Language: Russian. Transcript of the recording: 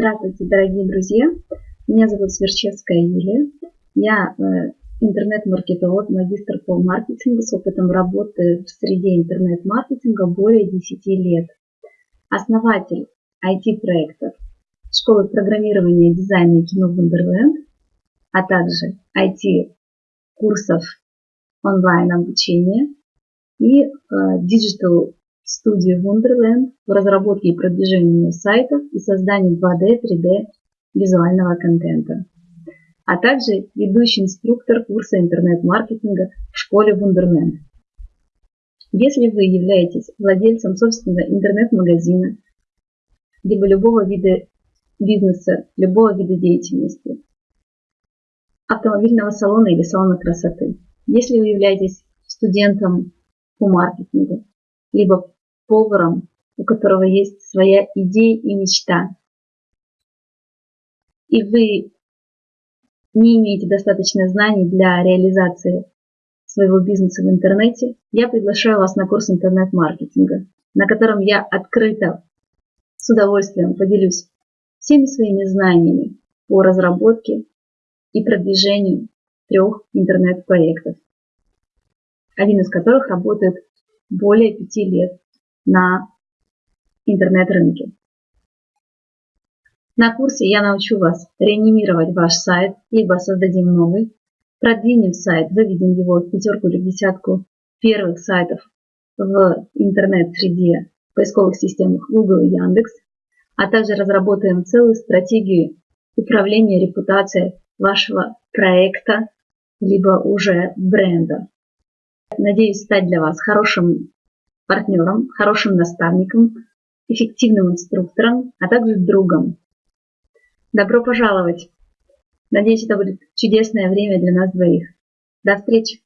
Здравствуйте, дорогие друзья! Меня зовут Сверчевская Юлия. Я э, интернет-маркетолог, магистр по маркетингу с опытом работы в среде интернет-маркетинга более 10 лет. Основатель IT-проектов школы программирования, дизайна и кино Wonderland, а также IT-курсов онлайн-обучения и э, Студии Wonderland в разработке и продвижении сайтов и создании 2D, 3D визуального контента, а также ведущий инструктор курса интернет-маркетинга в школе Wonderland. Если вы являетесь владельцем собственного интернет-магазина, либо любого вида бизнеса, любого вида деятельности, автомобильного салона или салона красоты, если вы являетесь студентом по маркетингу, либо поваром, у которого есть своя идея и мечта, и вы не имеете достаточно знаний для реализации своего бизнеса в интернете, я приглашаю вас на курс интернет-маркетинга, на котором я открыто, с удовольствием поделюсь всеми своими знаниями по разработке и продвижению трех интернет-проектов, один из которых работает более пяти лет на интернет-рынке. На курсе я научу вас реанимировать ваш сайт, либо создадим новый, продвинем сайт, выведем его в пятерку или десятку первых сайтов в интернет-среде поисковых системах Google и Яндекс, а также разработаем целую стратегию управления репутацией вашего проекта, либо уже бренда. Надеюсь стать для вас хорошим партнером, хорошим наставником, эффективным инструктором, а также другом. Добро пожаловать! Надеюсь, это будет чудесное время для нас двоих. До встречи!